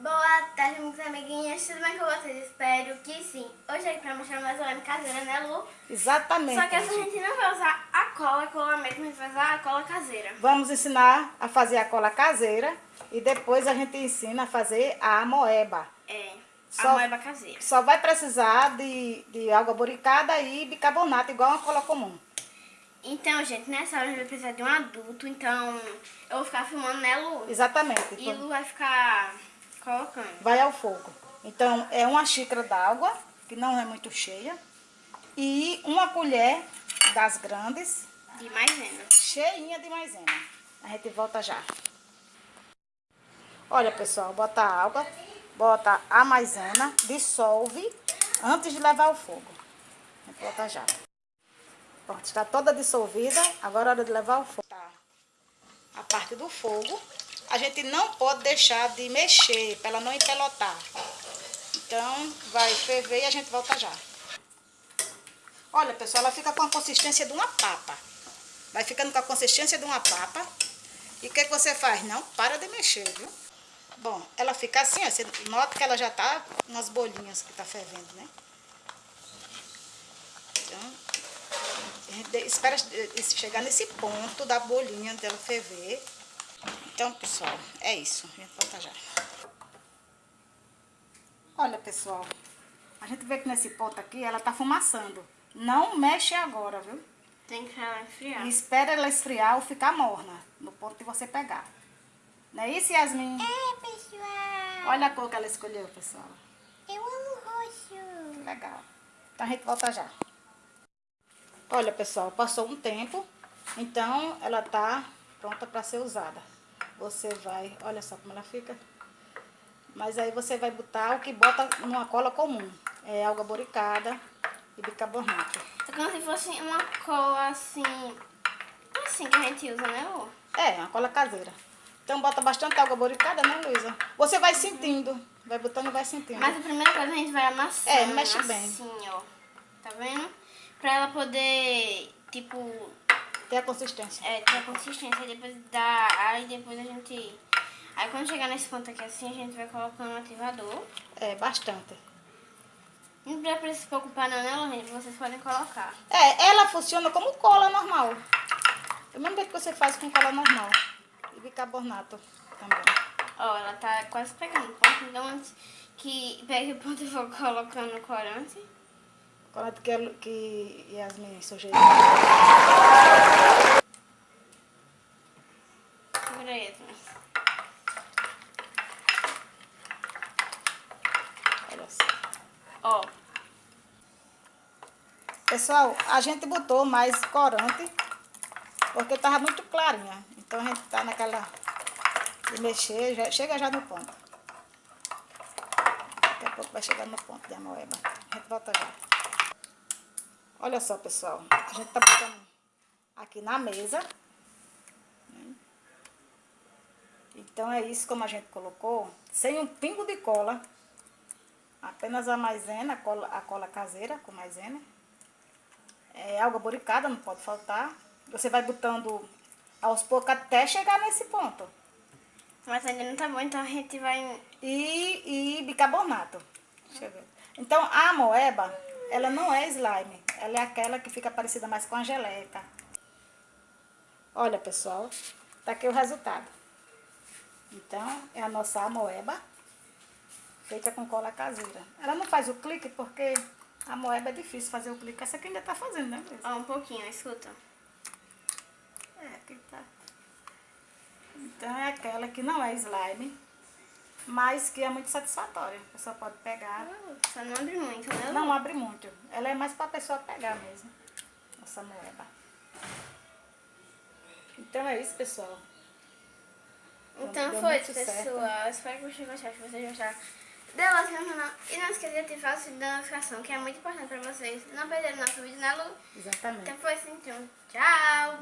Boa tarde, meus amiguinhos. Tudo bem com vocês? Espero que sim. Hoje é pra mostrar mais uma caseira, né, Lu? Exatamente. Só que essa gente não vai usar a cola cola mesmo, a gente vai usar a cola caseira. Vamos ensinar a fazer a cola caseira e depois a gente ensina a fazer a moeba. É, Só- a moeba caseira. Só vai precisar de, de água boricada e bicarbonato, igual uma cola comum. Então, gente, nessa hora a gente vai precisar de um adulto, então eu vou ficar filmando, né, Lu? Exatamente. E Lu vai ficar colocando. Vai ao fogo. Então, é uma xícara d'água, que não é muito cheia, e uma colher das grandes, De maisena. cheinha de maisena. A gente volta já. Olha, pessoal, bota a água, bota a maisena, dissolve antes de levar ao fogo. A gente volta já. Pronto, está toda dissolvida, agora é hora de levar ao fogo. Tá. A parte do fogo, a gente não pode deixar de mexer para ela não empelotar. Então, vai ferver e a gente volta já. Olha, pessoal, ela fica com a consistência de uma papa. Vai ficando com a consistência de uma papa. E o que, que você faz? Não para de mexer, viu? Bom, ela fica assim, ó. Você nota que ela já tá umas bolinhas que tá fervendo, né? Então, a gente espera eh, chegar nesse ponto da bolinha dela ferver. Então, pessoal, é isso. A gente volta já. Olha, pessoal. A gente vê que nesse ponto aqui ela tá fumaçando. Não mexe agora, viu? Tem que ela esfriar. E espera ela esfriar ou ficar morna, no ponto de você pegar. Não é isso, Yasmin? É, pessoal. Olha a cor que ela escolheu, pessoal. Eu amo roxo. Legal. Então a gente volta já. Olha, pessoal, passou um tempo, então ela tá pronta para ser usada. Você vai, olha só como ela fica. Mas aí você vai botar o que bota numa cola comum. É água boricada e bicarbonato. É como se fosse uma cola assim. Assim que a gente usa, né, Lu? É, uma cola caseira. Então bota bastante água boricada, né, Luísa? Você vai sentindo. Vai botando e vai sentindo. Mas a primeira coisa a gente vai amassando. É, mexe bem. Assim, ó. Tá vendo? Pra ela poder, tipo, Tem a consistência. é, ter a consistência. Aí depois dá. Aí depois a gente. Aí quando chegar nesse ponto aqui assim, a gente vai colocando o ativador. É, bastante. Não precisa se preocupar não, né, Lorraine? Vocês podem colocar. É, ela funciona como cola normal. Do mesmo jeito que você faz com cola normal. E bicarbonato também. Ó, ela tá quase pegando o ponto. Então antes que pegue o ponto, eu vou colocando o corante. Cola que, que Yasmin sugeriu. Segura aí. Olha só. Ó, Pessoal, a gente botou mais corante. Porque tava muito clarinha. Então a gente tá naquela... De mexer, já, chega já no ponto. Daqui a pouco vai chegar no ponto de amoeba. A gente volta já. Olha só, pessoal. A gente tá botando aqui na mesa. né? Então é isso como a gente colocou. Sem um pingo de cola. Apenas a maisena, a cola, a cola caseira com maisena. É, água boricada, não pode faltar. Você vai botando aos poucos até chegar nesse ponto. mas ainda não tá bom, então a gente vai... E, e bicarbonato. Deixa eu ver. Então, a moeba, ela não é slime. Ela é aquela que fica parecida mais com a geleca. Olha, pessoal. Tá aqui o resultado. Então, é a nossa amoeba. Feita com cola caseira. Ela não faz o clique porque a moeba é difícil fazer o clique. Essa aqui ainda tá fazendo, né? Ó, um pouquinho, escuta. É, aqui tá. Então é aquela que não é slime, mas que é muito satisfatória. A pessoa pode pegar. Só não abre muito, né? Não abre muito. Ela é mais pra pessoa pegar mesmo. Nossa moeba. Então é isso, pessoal. Então Deu foi, certo. pessoal. Espero que vocês gostaram. Se vocês gostaram, dê like no canal. E não esqueça de ativar o sininho da notificação, que é muito importante pra vocês não perderem nosso vídeo, né, Lu? Exatamente. Então foi então. Tchau!